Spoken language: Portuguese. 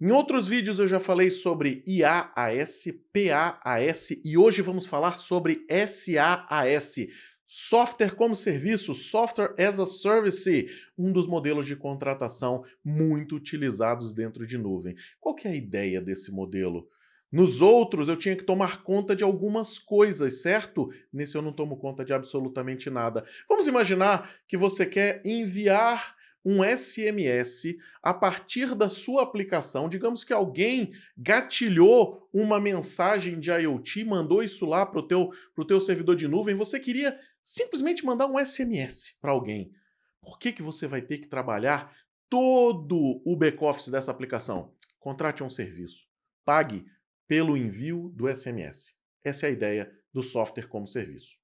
Em outros vídeos eu já falei sobre IaaS, PaaS e hoje vamos falar sobre SaaS, Software como Serviço, Software as a Service, um dos modelos de contratação muito utilizados dentro de nuvem. Qual que é a ideia desse modelo? Nos outros eu tinha que tomar conta de algumas coisas, certo? Nesse eu não tomo conta de absolutamente nada. Vamos imaginar que você quer enviar um SMS a partir da sua aplicação. Digamos que alguém gatilhou uma mensagem de IoT, mandou isso lá para o teu, pro teu servidor de nuvem, você queria simplesmente mandar um SMS para alguém. Por que, que você vai ter que trabalhar todo o back-office dessa aplicação? Contrate um serviço. Pague pelo envio do SMS. Essa é a ideia do software como serviço.